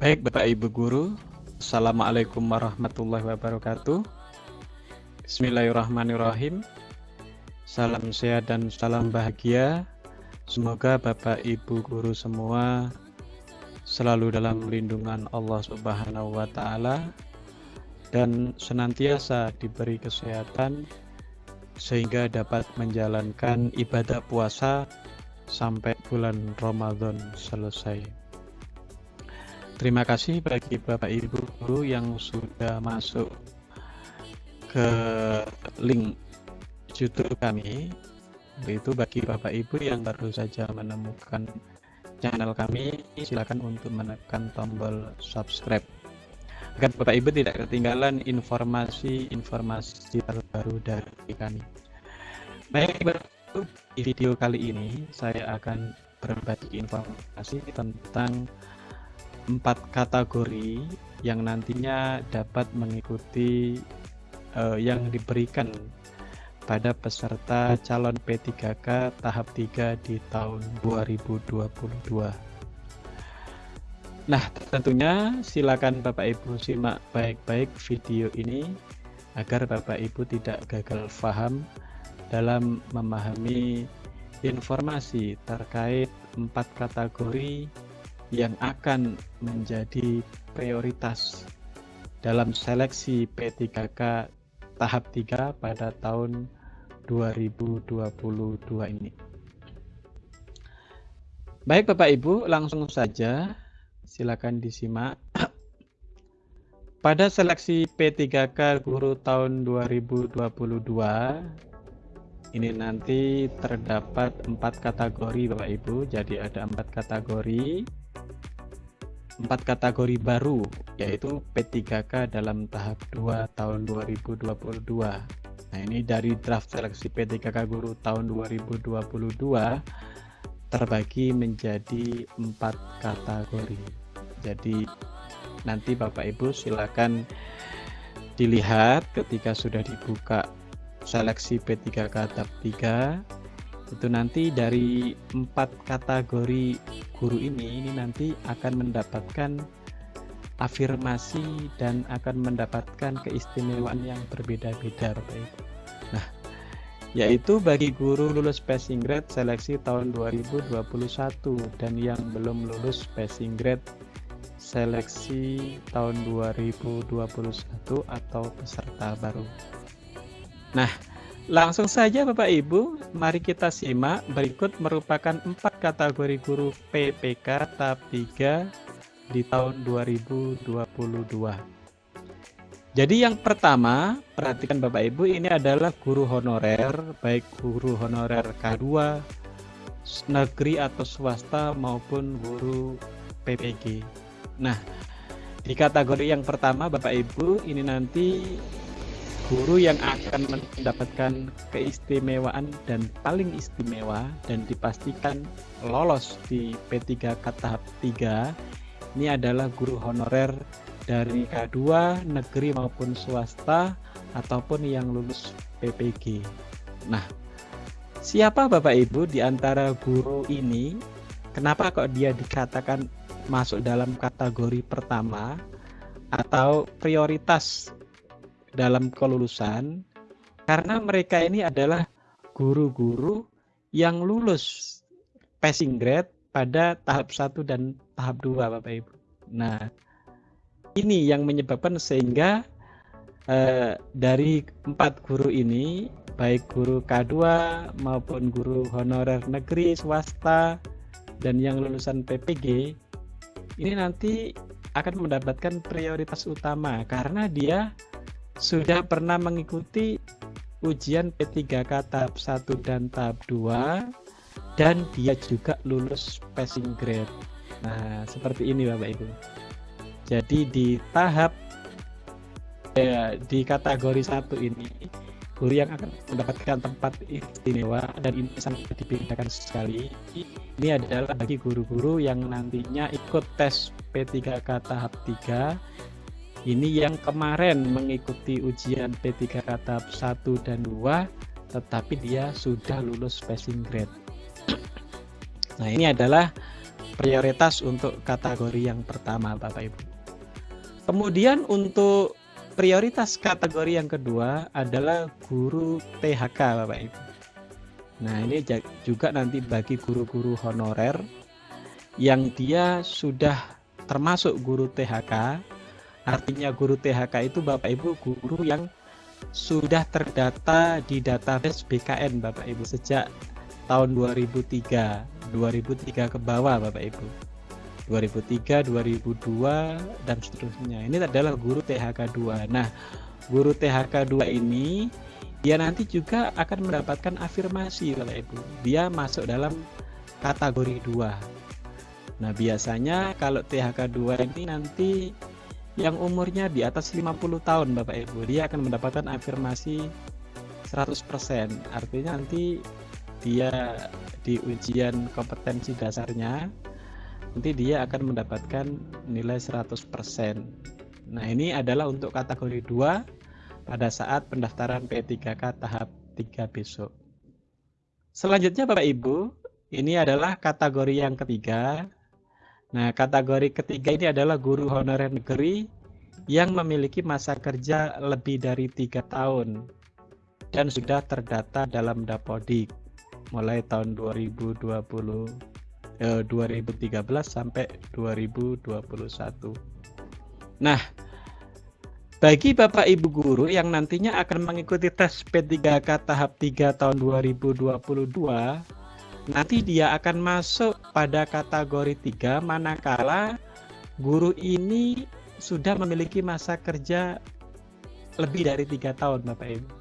Baik Bapak Ibu Guru, Assalamualaikum warahmatullahi wabarakatuh. Bismillahirrahmanirrahim. Salam sehat dan salam bahagia. Semoga Bapak Ibu Guru semua selalu dalam lindungan Allah Subhanahu wa taala dan senantiasa diberi kesehatan sehingga dapat menjalankan ibadah puasa sampai bulan Ramadan selesai. Terima kasih bagi Bapak Ibu guru yang sudah masuk ke link YouTube kami. Itu bagi Bapak Ibu yang baru saja menemukan channel kami, silakan untuk menekan tombol subscribe agar Bapak Ibu tidak ketinggalan informasi-informasi terbaru dari kami. Baik, di video kali ini saya akan berbagi informasi tentang empat kategori yang nantinya dapat mengikuti uh, yang diberikan pada peserta calon P3K tahap 3 di tahun 2022. Nah, tentunya silakan Bapak Ibu simak baik-baik video ini agar Bapak Ibu tidak gagal paham dalam memahami informasi terkait empat kategori yang akan menjadi prioritas dalam seleksi P3K tahap 3 pada tahun 2022 ini. Baik Bapak Ibu, langsung saja silakan disimak. Pada seleksi P3K guru tahun 2022 ini nanti terdapat empat kategori Bapak Ibu, jadi ada empat kategori empat kategori baru yaitu P3K dalam tahap 2 tahun 2022 nah ini dari draft seleksi P3K guru tahun 2022 terbagi menjadi empat kategori. Jadi nanti Bapak Ibu silakan dilihat ketika sudah dibuka seleksi P3K tahap 3 itu nanti dari empat kategori guru ini ini nanti akan mendapatkan afirmasi dan akan mendapatkan keistimewaan yang berbeda-beda Bapak Ibu. Nah, yaitu bagi guru lulus passing grade seleksi tahun 2021 dan yang belum lulus passing grade seleksi tahun 2021 atau peserta baru. Nah, Langsung saja Bapak Ibu, mari kita simak berikut merupakan empat kategori guru PPK tahap 3 di tahun 2022. Jadi yang pertama, perhatikan Bapak Ibu, ini adalah guru honorer, baik guru honorer K2, negeri atau swasta maupun guru PPG. Nah, di kategori yang pertama Bapak Ibu, ini nanti guru yang akan mendapatkan keistimewaan dan paling istimewa dan dipastikan lolos di P3K tahap 3 ini adalah guru honorer dari K2 negeri maupun swasta ataupun yang lulus PPG. Nah, siapa Bapak Ibu di antara guru ini? Kenapa kok dia dikatakan masuk dalam kategori pertama atau prioritas dalam kelulusan karena mereka ini adalah guru-guru yang lulus passing grade pada tahap 1 dan tahap 2 Bapak Ibu. Nah, ini yang menyebabkan sehingga eh, dari empat guru ini baik guru K2 maupun guru honorer negeri swasta dan yang lulusan PPG ini nanti akan mendapatkan prioritas utama karena dia sudah pernah mengikuti ujian P3K tahap 1 dan tahap 2 dan dia juga lulus passing grade. Nah, seperti ini Bapak Ibu. Jadi di tahap ya, di kategori satu ini guru yang akan mendapatkan tempat istimewa dan ini sangat dibedakan sekali. Ini adalah bagi guru-guru yang nantinya ikut tes P3K tahap 3 ini yang kemarin mengikuti ujian P3K tahap 1 dan 2 tetapi dia sudah lulus passing grade. Nah, ini adalah prioritas untuk kategori yang pertama Bapak Ibu. Kemudian untuk prioritas kategori yang kedua adalah guru THK Bapak Ibu. Nah ini juga nanti bagi guru-guru honorer yang dia sudah termasuk guru THK. Artinya guru THK itu Bapak Ibu guru yang sudah terdata di database BKN Bapak Ibu sejak tahun 2003 2003 ke bawah Bapak Ibu. 2003 2002 dan seterusnya. Ini adalah guru THK 2 nah guru THK 2 ini dia nanti juga akan mendapatkan afirmasi Bapak Ibu. Dia masuk dalam kategori 2 nah biasanya kalau THK 2 ini nanti yang umurnya di atas 50 tahun Bapak Ibu dia akan mendapatkan afirmasi 100% artinya nanti dia di ujian kompetensi dasarnya nanti dia akan mendapatkan nilai 100%. Nah, ini adalah untuk kategori 2 pada saat pendaftaran P3K tahap 3 besok. Selanjutnya Bapak Ibu, ini adalah kategori yang ketiga. Nah, kategori ketiga ini adalah guru honorer negeri yang memiliki masa kerja lebih dari tiga tahun dan sudah terdata dalam Dapodik mulai tahun 2020 eh, 2013 sampai 2021. Nah, bagi Bapak Ibu guru yang nantinya akan mengikuti tes P3K tahap 3 tahun 2022, nanti dia akan masuk pada kategori 3 manakala guru ini sudah memiliki masa kerja lebih dari tiga tahun Bapak Ibu.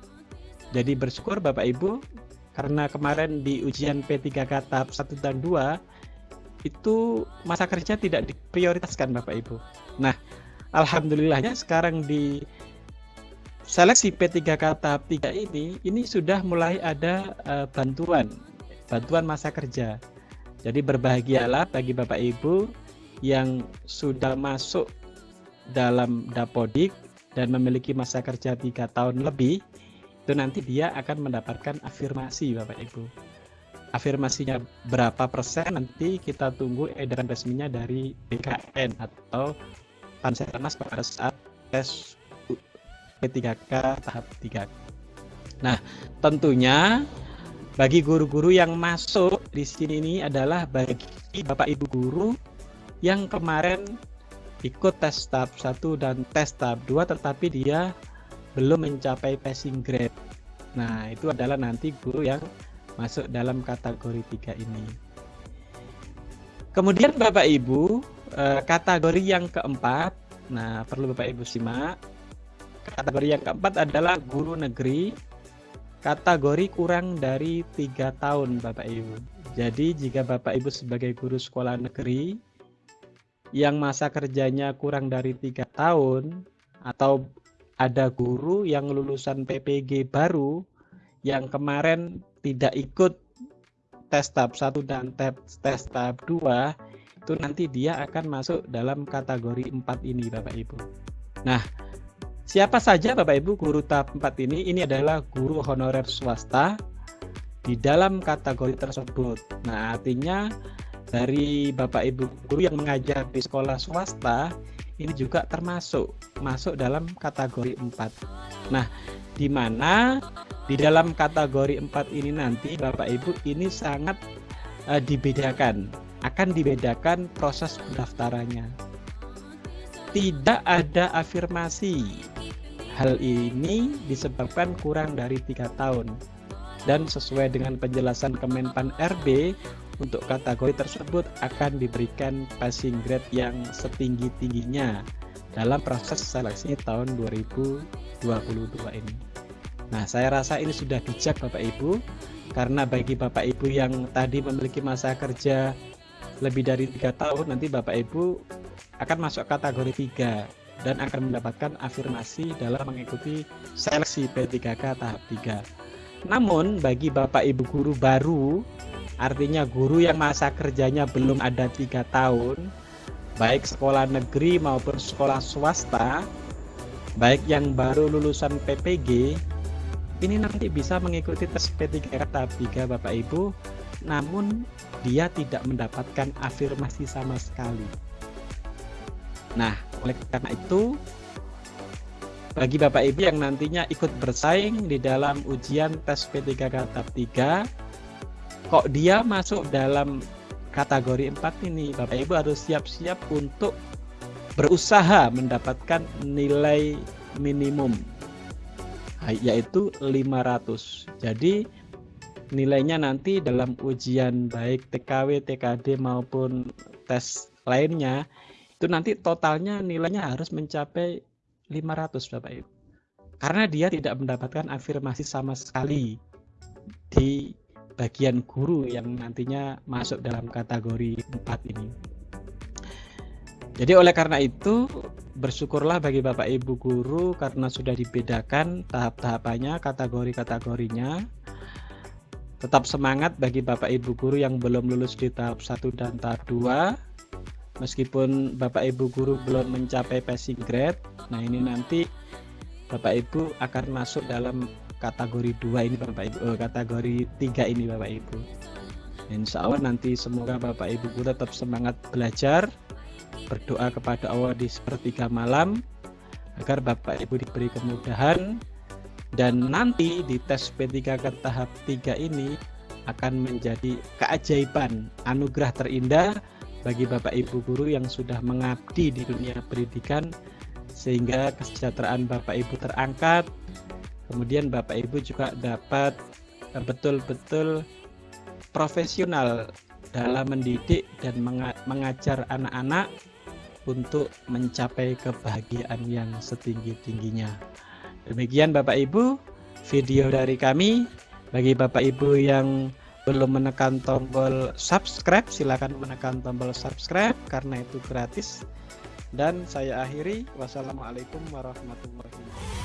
Jadi bersyukur Bapak Ibu karena kemarin di ujian P3K tahap 1 dan 2 itu masa kerja tidak diprioritaskan Bapak Ibu. Nah, alhamdulillahnya sekarang di seleksi P3K tahap 3 ini ini sudah mulai ada uh, bantuan bantuan masa kerja. Jadi berbahagialah bagi Bapak Ibu yang sudah masuk dalam Dapodik dan memiliki masa kerja tiga tahun lebih itu nanti dia akan mendapatkan afirmasi Bapak Ibu. Afirmasinya berapa persen nanti kita tunggu edaran resminya dari BKN atau Pansernas pada saat tes P3K tahap 3. Nah, tentunya bagi guru-guru yang masuk di sini ini adalah bagi Bapak Ibu guru yang kemarin ikut tes tahap 1 dan tes tahap 2 tetapi dia belum mencapai passing grade. Nah, itu adalah nanti guru yang masuk dalam kategori tiga ini. Kemudian Bapak Ibu, eh, kategori yang keempat, nah perlu Bapak Ibu simak. Kategori yang keempat adalah guru negeri, kategori kurang dari tiga tahun Bapak Ibu. Jadi jika Bapak Ibu sebagai guru sekolah negeri yang masa kerjanya kurang dari tiga tahun atau ada guru yang lulusan PPG baru yang kemarin tidak ikut tes tahap 1 dan tes tahap 2 itu nanti dia akan masuk dalam kategori 4 ini Bapak Ibu. Nah, siapa saja Bapak Ibu guru tahap 4 ini? Ini adalah guru honorer swasta di dalam kategori tersebut. Nah, artinya dari Bapak Ibu guru yang mengajar di sekolah swasta ini juga termasuk masuk dalam kategori 4. Nah, di mana di dalam kategori 4 ini nanti Bapak Ibu ini sangat uh, dibedakan, akan dibedakan proses pendaftarannya. Tidak ada afirmasi. Hal ini disebabkan kurang dari tiga tahun dan sesuai dengan penjelasan Kemenpan RB untuk kategori tersebut akan diberikan passing grade yang setinggi-tingginya dalam proses seleksi tahun 2022 ini. Nah, saya rasa ini sudah bijak Bapak Ibu karena bagi Bapak Ibu yang tadi memiliki masa kerja lebih dari tiga tahun nanti Bapak Ibu akan masuk kategori 3 dan akan mendapatkan afirmasi dalam mengikuti seleksi P3K tahap 3. Namun bagi Bapak Ibu guru baru Artinya guru yang masa kerjanya belum ada tiga tahun, baik sekolah negeri maupun sekolah swasta, baik yang baru lulusan PPG, ini nanti bisa mengikuti tes P3K tahap 3 Bapak Ibu namun dia tidak mendapatkan afirmasi sama sekali. Nah, oleh karena itu bagi Bapak Ibu yang nantinya ikut bersaing di dalam ujian tes P3K tahap 3 kok dia masuk dalam kategori 4 ini? Bapak Ibu harus siap-siap untuk berusaha mendapatkan nilai minimum yaitu 500 jadi nilainya nanti dalam ujian baik TKW, TKD maupun tes lainnya itu nanti totalnya nilainya harus mencapai 500 Bapak Ibu. Karena dia tidak mendapatkan afirmasi sama sekali di bagian guru yang nantinya masuk dalam kategori 4 ini. Jadi oleh karena itu bersyukurlah bagi Bapak Ibu guru karena sudah dibedakan tahap-tahapannya, kategori-kategorinya. Tetap semangat bagi Bapak Ibu guru yang belum lulus di tahap 1 dan tahap 2 meskipun Bapak Ibu guru belum mencapai passing grade nah ini nanti Bapak Ibu akan masuk dalam kategori dua ini Bapak Ibu oh, kategori tiga ini Bapak Ibu. Insya Allah nanti semoga Bapak Ibu guru tetap semangat belajar berdoa kepada Allah di sepertiga malam agar Bapak Ibu diberi kemudahan dan nanti di tes P3 ke tahap 3 ini akan menjadi keajaiban anugerah terindah bagi Bapak Ibu guru yang sudah mengabdi di dunia pendidikan sehingga kesejahteraan Bapak Ibu terangkat kemudian Bapak Ibu juga dapat eh, betul-betul profesional dalam mendidik dan mengajar anak-anak untuk mencapai kebahagiaan yang setinggi-tingginya. Demikian Bapak Ibu, video dari kami. Bagi Bapak Ibu yang belum menekan tombol subscribe silahkan menekan tombol subscribe karena itu gratis. Dan saya akhiri wassalamualaikum warahmatullahi wabarakatuh